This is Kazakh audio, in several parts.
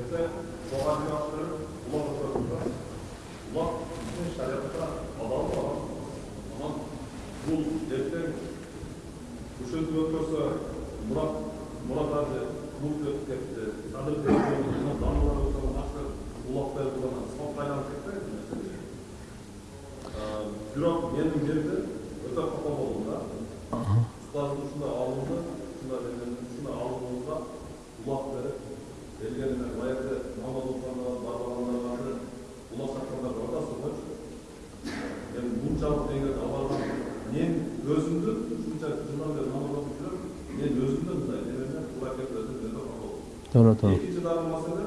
ертең соған жиналыстырып улақ отыратында улақ біздің адал анан бұл ертең ушинтип өткөрсө улактар булган спортко айланып кетти эти нерсе бирок менин жерде өтө капа болдум да ұстаздың ушундай алымды ушундай ушундай алымыңызга улак берип элге баягы намаз окугандар барбагандар улак чакыргандар бар да сойчу мен мынчалык деңгээлде барган мен өзүмдү ушунча жылдан бери намаз окуп жүрөм мен өзүмдү мындай немене туура келип өзүм өтө капа болдум туура туура экинчи дагы маселе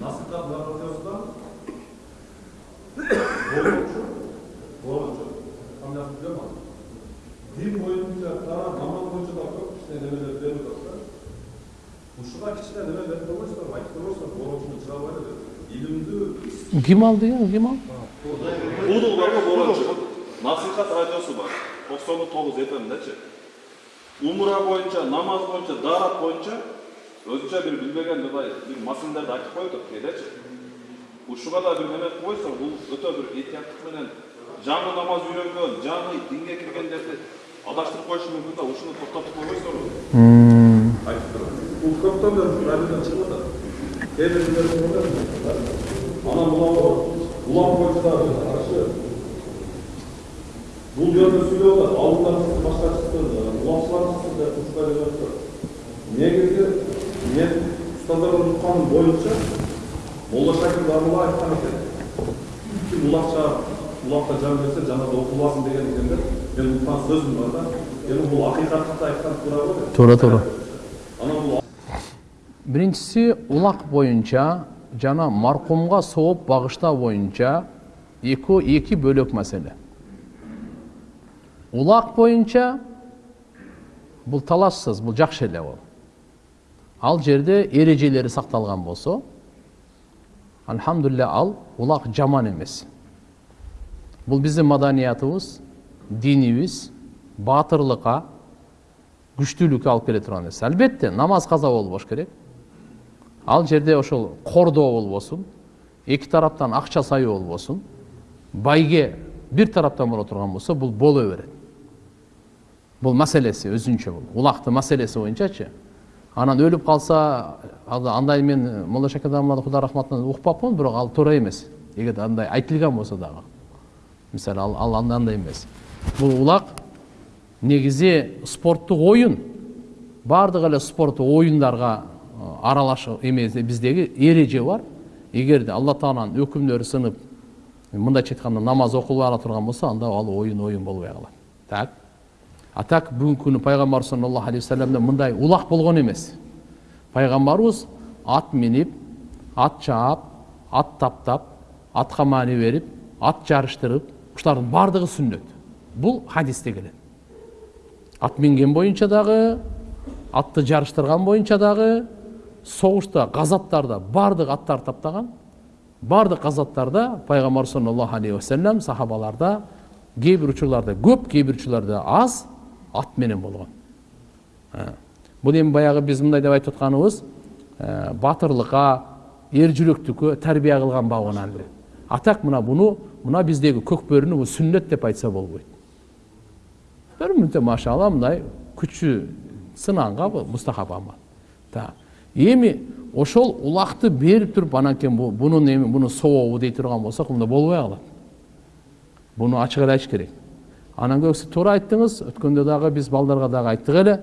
насихат наркотикасынан боюнчу боюнчу камжасын билем аны дин боюнча да намаз боюнча да көп кичине немелер берип атат да ушуга кичине неме берип койбойсуздарбы айтып койбойсуздарбы борончуну чыгарып алайлы деп илимдүү ким алды эми ким алды удул барго борончу насихат радиосу бар токсону тогуз умра боюнча намаз боюнча даарат боюнча өзүнчө бир билбеген мындай бир маселелерди айтып атат кээдечи ушуга да бир неме кылып койсоң бул өтө бир этияттык менен жаңы намаз үйрөнгөн жаңы динге киргендерди адаштырып коюшу мүмкүн да ушуну токтотуп койбойсуздарбы айтып турам бул көптөн бери радиодон чыгып атат кээ бирлер анан улам боюнча дагы каршы бул жөнүндө сүйлөп атат чыксын башка чыксын улакчылар чыксын деп негизи мен устаздардан укканым боюнча молла айткан экен ким улакча улакка жан берсе жаназа окулбасын деген экен деп мен уккан сөзүм бар да эми бул акыйкатты айткан туурабы деп. Туура туура анан бул биринчиси улак боюнча жана маркумга сооп багыштоо боюнча эки эки бөлөк маселе улак боюнча бул талашсыз бул жакшы эле бул ал жерде эрежелери сакталган болсо альхамдулилля ал улак жаман эмес бул биздин маданиятыбыз динибиз баатырлыкка күчтүүлүккө алып келе турган нерсе албетте намаз каза болбош керек. Ал жерде ошол кордоо болбосун эки тараптан акча саюу болбосун байге бир тараптан боло турган болсо бул боло берет бул маселеси өзүнчө бул улактын маселеси боюнчачы анан өлүп калса ал андай мен молла шакир аммады кудай рахматына укпапмын бирок ал туура эмес эгерде андай айтылган болсо дагы мисалы ал андай эмес бул улак негизи спорттук оюн баардык эле спорттук оюндарга аралашып эме биздеги эреже бар. Эгерде алла тааланын өкүмдөрү сынып мындайча айтканда намаз окулбай турган болсо анда ал оюн оюн болбой калат так? А так бүгүнкү күнү пайгамбарыбыз саллаллаху алейхи вассаламда мындай улак болгон эмес пайгамбарыбыз ат минип ат чаап ат таптап атка маани берип ат жарыштырып ушулардын баардыгы сүннөт бул хадисте келет ат минген боюнча дагы атты жарыштырган боюнча дагы согушта газаттарда баардык аттар таптаган баардык газаттарда пайгамбар саллаллаху алейхи вассалам сахабаларда кээ бир учурларда көп кээ бир учурларда аз ат менен болгон бул эми баягы биз мындай деп айтып атканыбыз батырлыкка эр жүрөктүккө тарбия кылган бабынан эле а так мына буну мына биздеги көк бөрүнү бул сүннөт деп айтса болбойт мүнөттө машалла мындай күчү сынанган мустахаб амал эми ошол улакты берип туруп анан кийин бунун эми буну сообу дей турган болсок мында болбой калат буну ачык эле айтыш керек. Анан көбүсү туура айттыңыз өткөндө дагы биз балдарга дагы айттык эле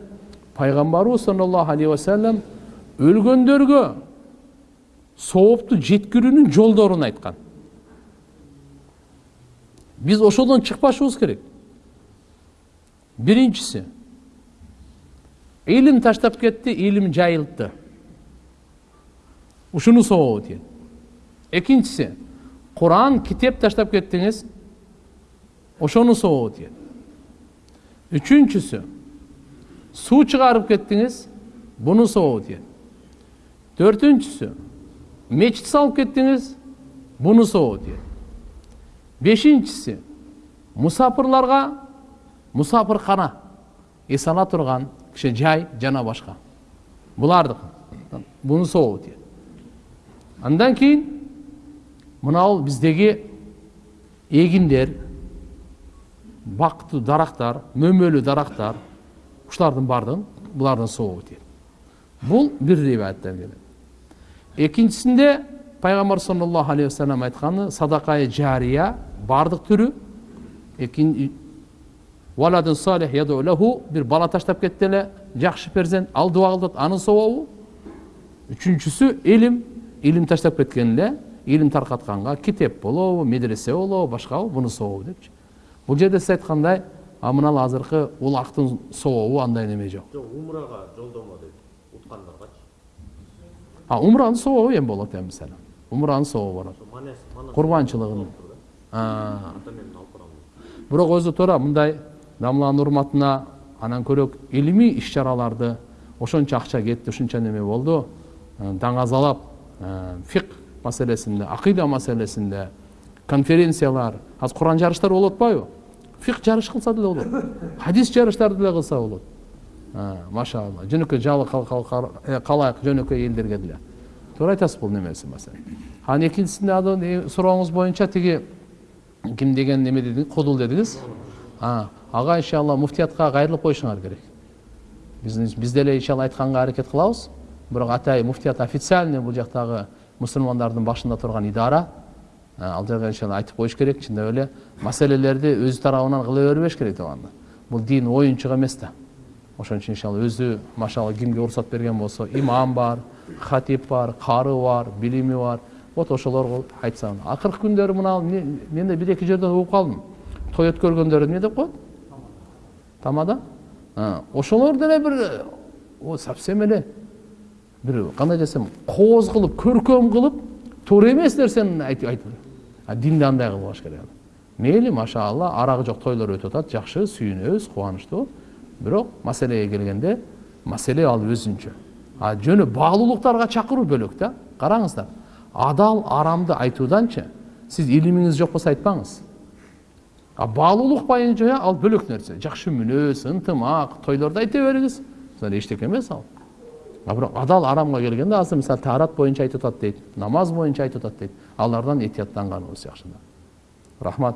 пайгамбарыбыз саллаллаху алейхи вассалам өлгөндөргө соопту жеткирүүнүн жолдорун айткан биз ошодон чыкпашыбыз керек. Биринчиси илим таштап кетти илим жайылтты. Ушуну сообу тиет экинчиси куран китеп таштап кеттиңиз ошону сообу тиет үчүнчүсү суу чыгарып кеттиңиз буну сообу тиет төртүнчүсү мечит салып кеттиңиз буну сообу тиет бешинчиси мусапырларга мусапыркана эс ала турган киши жай жана башка булардыкы буну сообу тиет андан кейін мынау биздеги эгиндер бактуу дарактар мөмөлүү дарактар ушулардын баардыгын булардын сообу тиет бул бир риваяттан келет экинчисинде пайгамбар саллаллаху алейхи вассалам айтканы садакай жария яду лаху бир бала таштап кетти эле жакшы перзент ал дуба кылып атат анын сообу үчүнчүсү илим илим таштап кеткен эле илим таркатканга китеп болобу медресе болобу башкабы бунун сообу депчи бул жерде сиз айткандай а мына азыркы улактын сообу андай неме жок жок умрага жолдомо дейт уткандаргачы а умранын сообу эми болот эми мисалы умранын сообу болот курбанчылыгын бирок өзү туура мындай дамланын урматына анан көрөк илимий иш чараларды ошончо акча кетти ушунча неме болду э, даңазалап э, фик маселесинде акыйда маселесинде конференциялар азыр куран жарыштар болуп атпайбы фик жарыш кылса деле болот хадис жарыштарды деле кылса болот Э, машалла. Жөнөкөй жалы кал- кал- кал- э, калайык жөнөкөй элдерге деле туура айтасыз бул немеси маселе анан экинчисинде э, сурооңуз боюнча тиги ким деген неме дедиңиз кудул дедиңиз ага иншалла муфтиятка кайрылып коюшуңар керек. Биз деле иншалла айтканга аракет кылабыз бирок атай муфтият официальный бул жактагы мусулмандардын башында турган идара. Ал жерге иншалла айтып коюш керек чындап эле маселелерди өзү тарабынан кыла бербеш керек деп бул дин оюнчук эмес да ошон үчүн иншалла өзү машалла кимге уруксат берген болсо имам бар хатип бар кары бар билими бар вот ошолорго айтса акыркы күндөрү мына мен да бир эки жерден угуп калдым той өткөргөндөрү эмне деп коет тамада ошолор деле бир совсем эле бир кандай десем кооз кылып көркөм кылып туура эмес нерсени айтып динди андай кылбаш керек мейли машалла арагы жок тойлор өтүп атат жакшы сүйүнөбүз кубанычтуу бирок маселеге келгенде маселе ал өзүнчө а жөнү баалуулуктарга чакыруу бөлөк да караңыздар адал арамды айтууданчы сиз илимиңиз жок болсо айтпаңыз а баалуулук боюнча ал бөлөк нерсе жакшы мүнөз ынтымак тойлорду айта бериңиз эчтеке эмес ал а бирок адал арамга келгенде азыр мисалы таарат боюнча айтып атат дейт намаз боюнча айтып атат дейт алардан этияттанганыбыз жакшы рахмат.